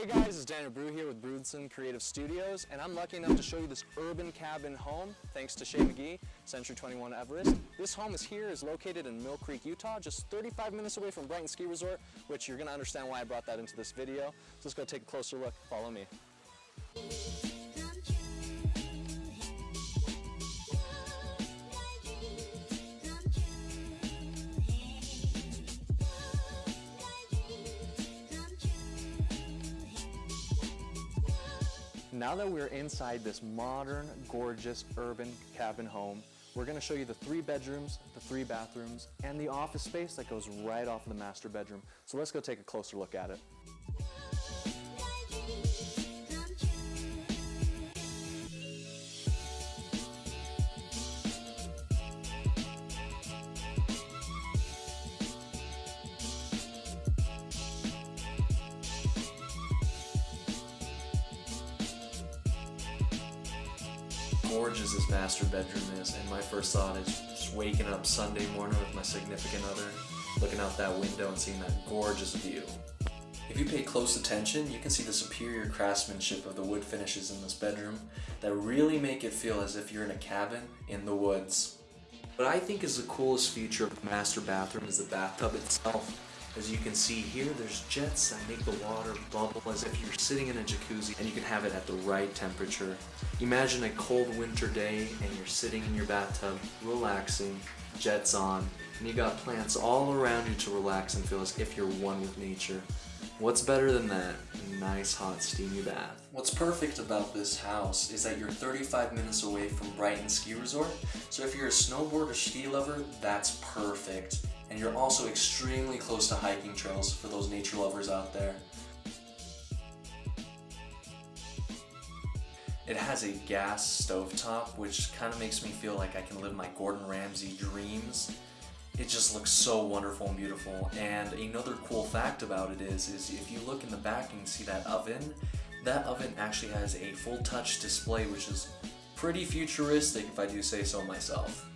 Hey guys, it's Daniel Brew here with Brewdson Creative Studios, and I'm lucky enough to show you this urban cabin home, thanks to Shay McGee, Century 21 Everest. This home is here, is located in Mill Creek, Utah, just 35 minutes away from Brighton Ski Resort, which you're gonna understand why I brought that into this video. So let's go take a closer look, follow me. Now that we're inside this modern, gorgeous, urban cabin home, we're gonna show you the three bedrooms, the three bathrooms, and the office space that goes right off of the master bedroom. So let's go take a closer look at it. Gorgeous this master bedroom is, and my first thought is just waking up Sunday morning with my significant other, looking out that window and seeing that gorgeous view. If you pay close attention, you can see the superior craftsmanship of the wood finishes in this bedroom that really make it feel as if you're in a cabin in the woods. What I think is the coolest feature of the master bathroom is the bathtub itself. As you can see here, there's jets that make the water bubble as if you're sitting in a jacuzzi and you can have it at the right temperature. Imagine a cold winter day and you're sitting in your bathtub, relaxing, jets on, and you got plants all around you to relax and feel as if you're one with nature. What's better than that? A nice hot steamy bath. What's perfect about this house is that you're 35 minutes away from Brighton Ski Resort, so if you're a snowboard or ski lover, that's perfect and you're also extremely close to hiking trails for those nature lovers out there. It has a gas stovetop, which kind of makes me feel like I can live my Gordon Ramsay dreams. It just looks so wonderful and beautiful. And another cool fact about it is, is if you look in the back and see that oven, that oven actually has a full touch display, which is pretty futuristic if I do say so myself.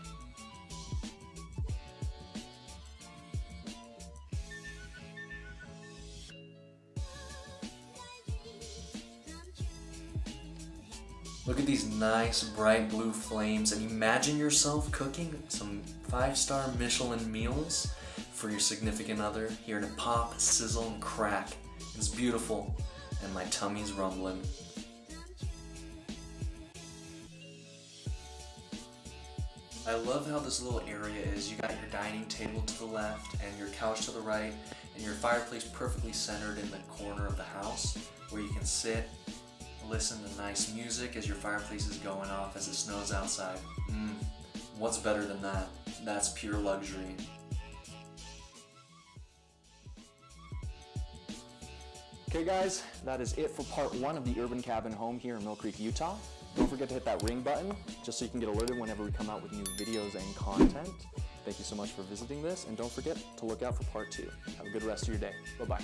Look at these nice bright blue flames and imagine yourself cooking some five-star Michelin meals for your significant other, here to pop, sizzle, and crack. It's beautiful and my tummy's rumbling. I love how this little area is. You got your dining table to the left and your couch to the right and your fireplace perfectly centered in the corner of the house where you can sit listen to nice music as your fireplace is going off as it snows outside. Mmm, what's better than that? That's pure luxury. Okay guys, that is it for part one of the Urban Cabin Home here in Mill Creek, Utah. Don't forget to hit that ring button just so you can get alerted whenever we come out with new videos and content. Thank you so much for visiting this, and don't forget to look out for part two. Have a good rest of your day. Bye-bye.